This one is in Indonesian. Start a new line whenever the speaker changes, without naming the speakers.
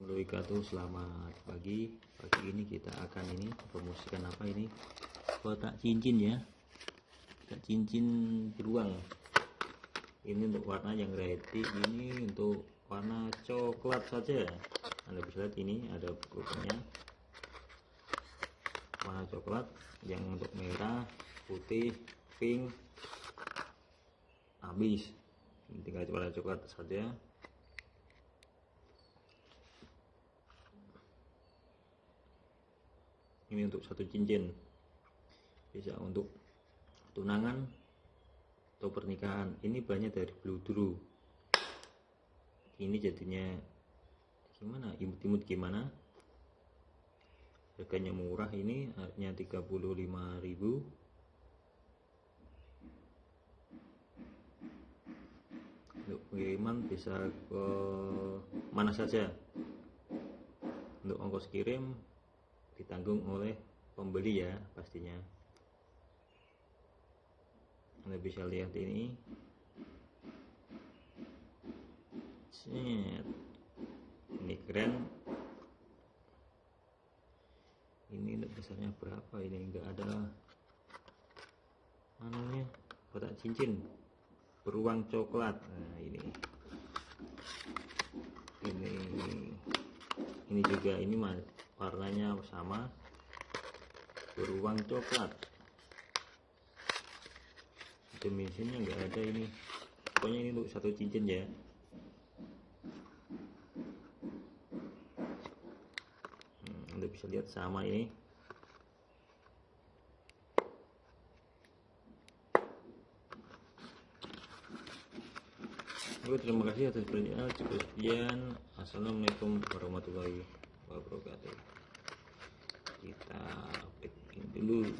wabarakatuh selamat pagi. Pagi ini kita akan ini promosikan apa ini? Kotak cincin ya. Kotak cincin beruang. Ini untuk warna yang ready ini untuk warna coklat saja. Anda bisa lihat ini ada bukunya warna coklat yang untuk merah putih pink. Habis. Tinggal warna coklat saja ini untuk satu cincin. Bisa untuk tunangan atau pernikahan. Ini banyak dari blue drew. Ini jadinya gimana? Imut-imut gimana? Harganya murah ini hanya 35.000 untuk pengiriman bisa ke mana saja. Untuk ongkos kirim ditanggung oleh pembeli ya pastinya. Anda bisa lihat ini. Set. ini keren. Ini besarnya berapa ini? Enggak ada. Anunya kotak cincin. Beruang coklat. Nah ini. Ini. Ini juga ini mas warnanya sama beruang coklat dimensinya enggak ada ini pokoknya ini untuk satu cincin ya hmm, anda bisa lihat sama ini Oke, terima kasih atas perhatian. Cukup sekian. Assalamualaikum warahmatullahi wabarakatuh. Kita packing dulu.